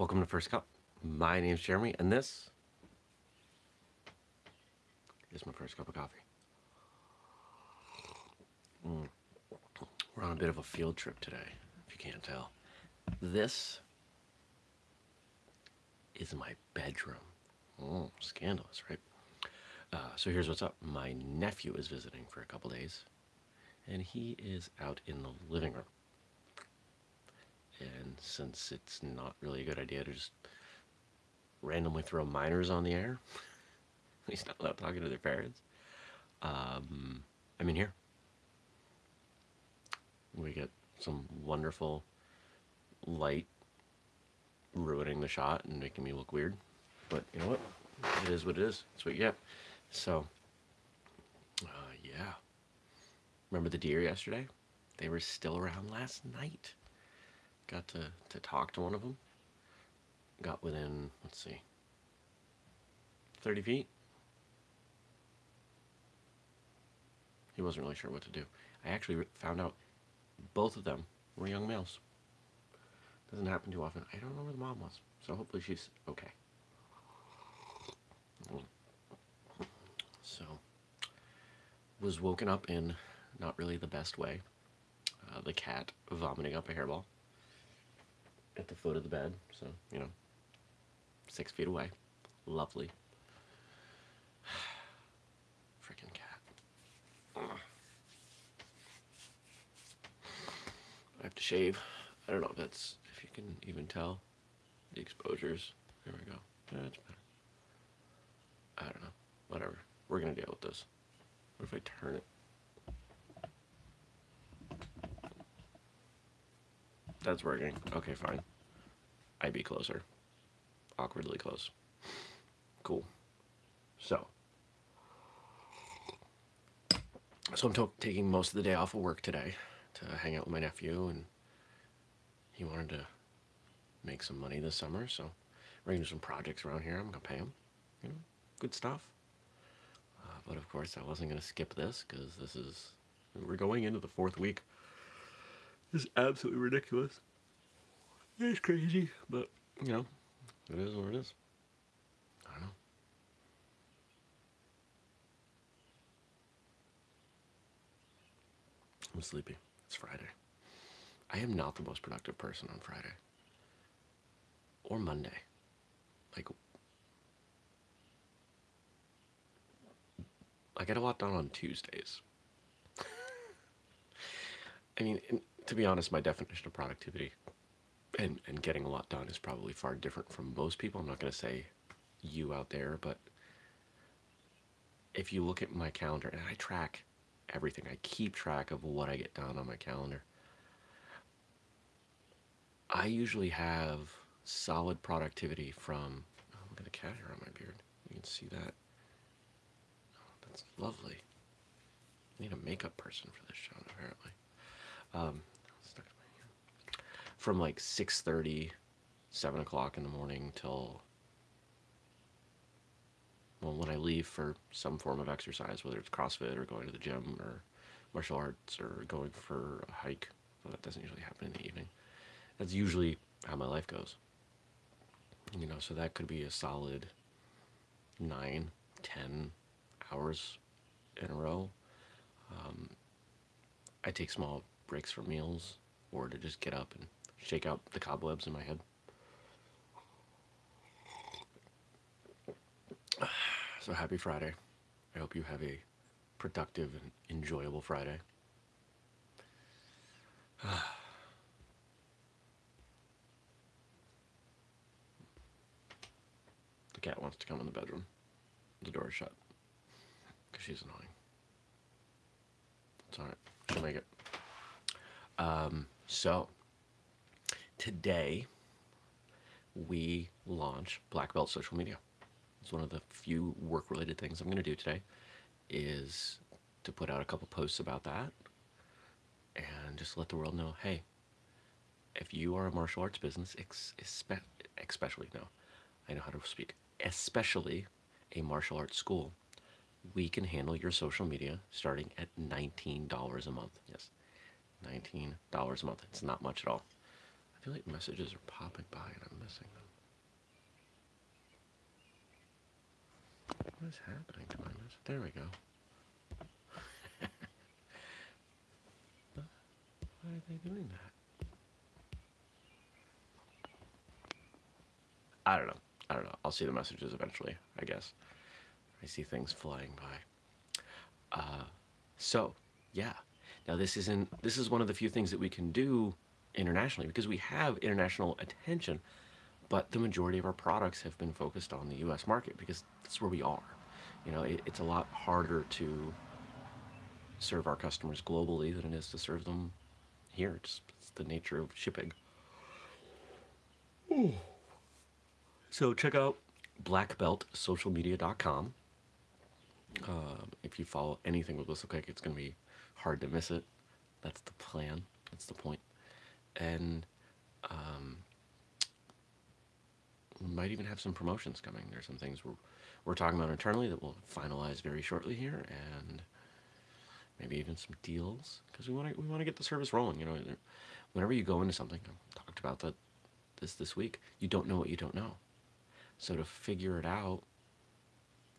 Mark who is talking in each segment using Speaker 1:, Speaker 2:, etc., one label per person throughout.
Speaker 1: Welcome to First Cup. My name's Jeremy, and this is my first cup of coffee. Mm. We're on a bit of a field trip today, if you can't tell. This is my bedroom. Oh, scandalous, right? Uh, so here's what's up. My nephew is visiting for a couple days, and he is out in the living room. And since it's not really a good idea to just randomly throw minors on the air, he's not allowed talking to their parents. Um, I'm in here. We get some wonderful light ruining the shot and making me look weird. But you know what? It is what it is. It's what you get. So, uh, yeah. Remember the deer yesterday? They were still around last night. Got to, to talk to one of them. Got within, let's see, 30 feet. He wasn't really sure what to do. I actually found out both of them were young males. Doesn't happen too often. I don't know where the mom was, so hopefully she's okay. So, was woken up in not really the best way. Uh, the cat vomiting up a hairball at the foot of the bed, so, you know, six feet away. Lovely. Freaking cat. I have to shave. I don't know if that's, if you can even tell the exposures. There we go. Eh, that's better. I don't know. Whatever. We're going to deal with this. What if I turn it? That's working. Okay, fine. I'd be closer. Awkwardly close. Cool. So. So I'm taking most of the day off of work today to hang out with my nephew and he wanted to make some money this summer so we're gonna do some projects around here I'm gonna pay him you know good stuff uh, but of course I wasn't gonna skip this because this is we're going into the fourth week is absolutely ridiculous. It's crazy but you know. It is what it is. I don't know. I'm sleepy. It's Friday. I am not the most productive person on Friday. Or Monday. Like, I get a lot done on Tuesdays. I mean, to be honest, my definition of productivity and, and getting a lot done is probably far different from most people. I'm not going to say you out there, but if you look at my calendar, and I track everything, I keep track of what I get done on my calendar. I usually have solid productivity from, oh, look at the cat hair on my beard. You can see that. Oh, that's lovely. I need a makeup person for this shot, apparently. Um, from like 6.30, 7 o'clock in the morning till, well, when I leave for some form of exercise, whether it's CrossFit or going to the gym or martial arts or going for a hike. Well, that doesn't usually happen in the evening. That's usually how my life goes. You know, so that could be a solid nine, ten hours in a row. Um, I take small breaks for meals or to just get up and shake out the cobwebs in my head. So happy Friday. I hope you have a productive and enjoyable Friday. The cat wants to come in the bedroom. The door is shut. Because she's annoying. It's alright. She'll make it. Um, so, today we launch Black Belt Social Media. It's one of the few work-related things I'm going to do today is to put out a couple posts about that and just let the world know, hey, if you are a martial arts business, especially, no, I know how to speak, especially a martial arts school, we can handle your social media starting at $19 a month. Yes, $19 a month. It's not much at all. I feel like messages are popping by and I'm missing them. What is happening to my message? There we go. Why are they doing that? I don't know. I don't know. I'll see the messages eventually, I guess. I see things flying by. Uh, so, yeah. Now this isn't, this is one of the few things that we can do internationally because we have international attention, but the majority of our products have been focused on the U.S. market because that's where we are. You know, it, it's a lot harder to serve our customers globally than it is to serve them here. It's, it's the nature of shipping. So check out blackbeltsocialmedia.com. Um, if you follow anything with WhistleKick, it's going to be hard to miss it. That's the plan. That's the point. And um, we might even have some promotions coming. There's some things we're, we're talking about internally that we'll finalize very shortly here, and maybe even some deals because we want to we want to get the service rolling. You know, whenever you go into something, I talked about that this this week. You don't know what you don't know, so to figure it out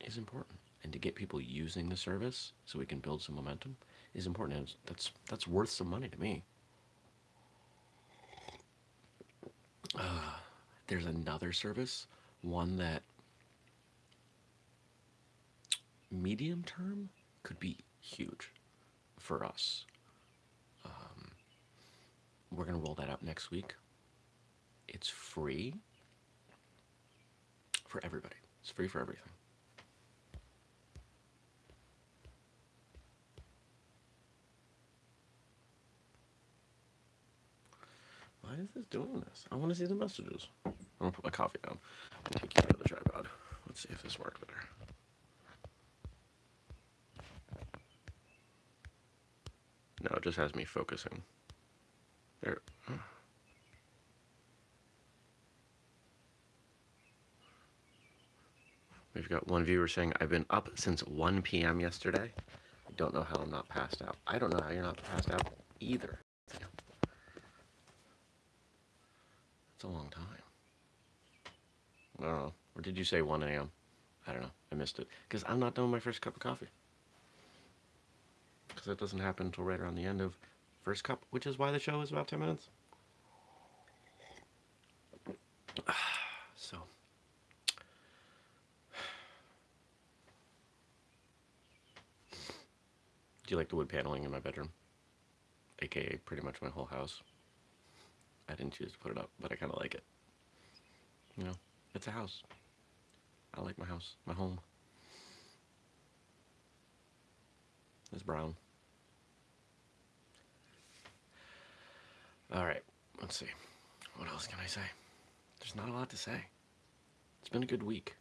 Speaker 1: is important, and to get people using the service so we can build some momentum is important. And that's that's worth some money to me. Uh, there's another service, one that medium term could be huge for us. Um, we're going to roll that out next week. It's free for everybody. It's free for everything. Is this doing this? I want to see the messages. I'm to put my coffee down take you of the tripod. Let's see if this works better. No, it just has me focusing. There. We've got one viewer saying, I've been up since 1 p.m. yesterday. I don't know how I'm not passed out. I don't know how you're not passed out either. It's a long time. I don't know. Or did you say 1 a.m.? I don't know. I missed it. Because I'm not with my first cup of coffee because that doesn't happen until right around the end of first cup, which is why the show is about 10 minutes. So, do you like the wood paneling in my bedroom? AKA pretty much my whole house. I didn't choose to put it up, but I kind of like it. You know, it's a house. I like my house, my home. It's brown. All right, let's see. What else can I say? There's not a lot to say. It's been a good week.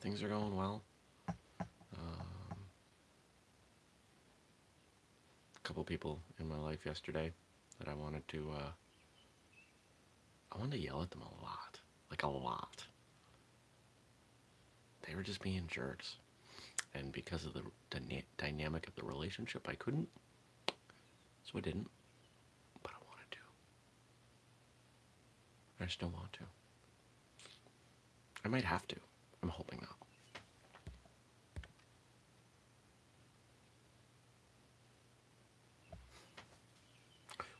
Speaker 1: Things are going well. Um, a couple people in my life yesterday that I wanted to, uh, I wanted to yell at them a lot. Like a lot. They were just being jerks. And because of the dyna dynamic of the relationship, I couldn't. So I didn't. But I wanted to. I still want to. I might have to. I'm hoping not.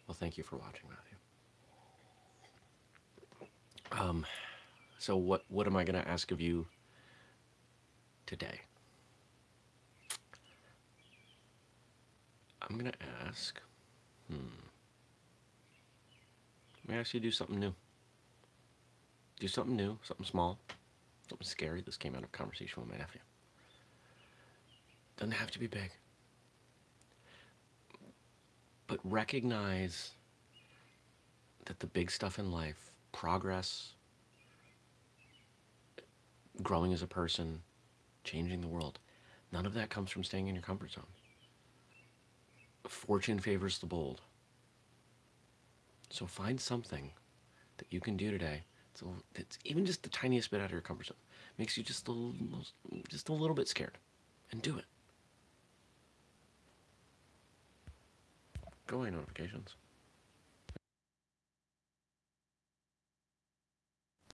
Speaker 1: Well, thank you for watching, Matthew. Um, so what what am I going to ask of you today? I'm going to ask, hmm, me ask you to do something new. Do something new, something small, something scary. This came out of conversation with my nephew. Doesn't have to be big. But recognize that the big stuff in life, progress, growing as a person, changing the world, none of that comes from staying in your comfort zone. Fortune favors the bold. So find something that you can do today it's even just the tiniest bit out of your comfort zone. Makes you just a little, just a little bit scared. And do it. Go away notifications.